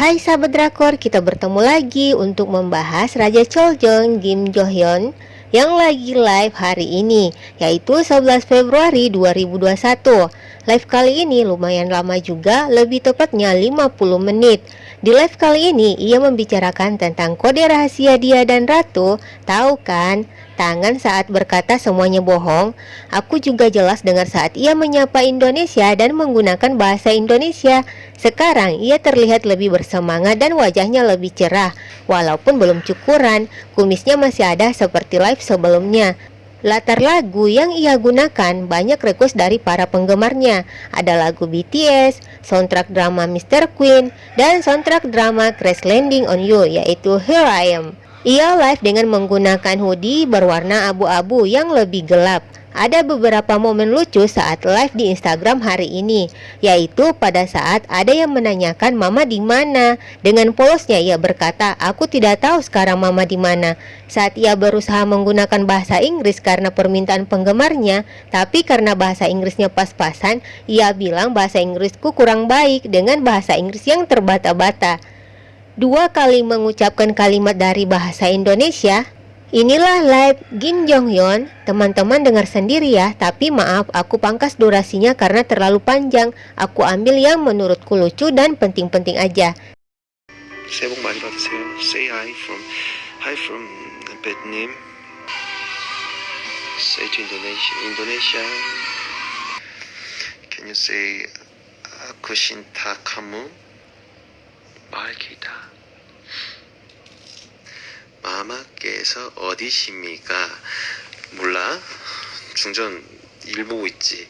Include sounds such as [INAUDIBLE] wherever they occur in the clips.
Hai sahabat drakor, kita bertemu lagi untuk membahas Raja Choljong Kim Jo Hyun yang lagi live hari ini, yaitu 11 Februari 2021. Live kali ini lumayan lama juga, lebih tepatnya 50 menit. Di live kali ini, ia membicarakan tentang kode rahasia dia dan Ratu. Tahu kan? tangan saat berkata semuanya bohong. Aku juga jelas dengar saat ia menyapa Indonesia dan menggunakan bahasa Indonesia. Sekarang ia terlihat lebih bersemangat dan wajahnya lebih cerah. Walaupun belum cukuran, kumisnya masih ada seperti live sebelumnya. Latar lagu yang ia gunakan banyak request dari para penggemarnya. Ada lagu BTS, soundtrack drama Mr. Queen, dan soundtrack drama Crash Landing on You yaitu Here I Am. Ia live dengan menggunakan hoodie berwarna abu-abu yang lebih gelap. Ada beberapa momen lucu saat live di Instagram hari ini, yaitu pada saat ada yang menanyakan Mama di mana. Dengan polosnya ia berkata, "Aku tidak tahu sekarang Mama di mana." Saat ia berusaha menggunakan bahasa Inggris karena permintaan penggemarnya, tapi karena bahasa Inggrisnya pas-pasan, ia bilang bahasa Inggrisku kurang baik dengan bahasa Inggris yang terbata-bata dua kali mengucapkan kalimat dari bahasa Indonesia. Inilah live Gin Jong Hyun, Teman-teman dengar sendiri ya Tapi maaf aku pangkas durasinya karena terlalu panjang. Aku ambil yang menurutku lucu dan penting-penting aja. Indonesia Indonesia. Can you say uh, Aku cinta kamu Baik kita. 마마께서 어디십니까? 몰라. 중전 일 보고 있지.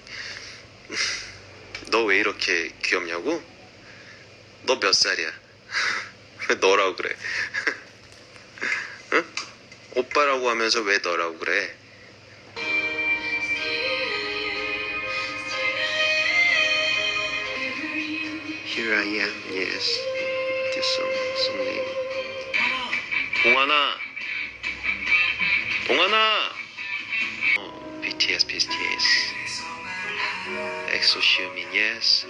너 왜 이렇게 귀엽냐고? 너 몇 살이야? 왜 너라고 그래? 응? 오빠라고 하면서 왜 너라고 그래? Here I am, yes. This song, song name. 동아나! 동아나! 어, BTS, BTS. 엑소 시우민, yes.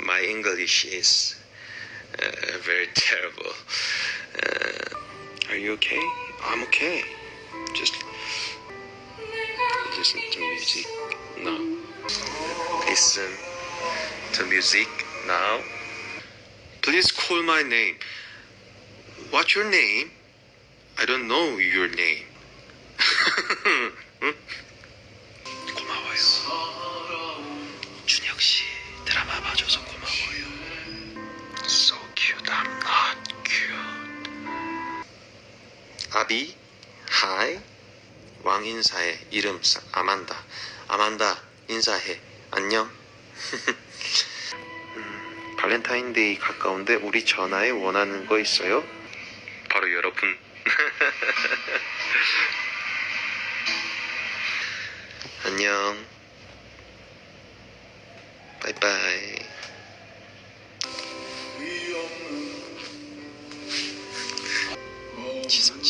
My English is uh, very terrible. Uh, are you okay? I'm okay. Just listen to music now. Listen To music now. Please call my name. What's your name? I don't know your name. 응? 고마워요. 준혁 씨 드라마 봐줘서 고마워요. So cute. I'm not cute. 아비, hi. 왕 인사해. 이름 사- 아만다. 아만다 인사해. 안녕. 음, [LAUGHS] 발렌타인데이 가까운데 우리 전화에 원하는 거 있어요? 바로 여러분. [LAUGHS] 안녕. 바이바이. 지성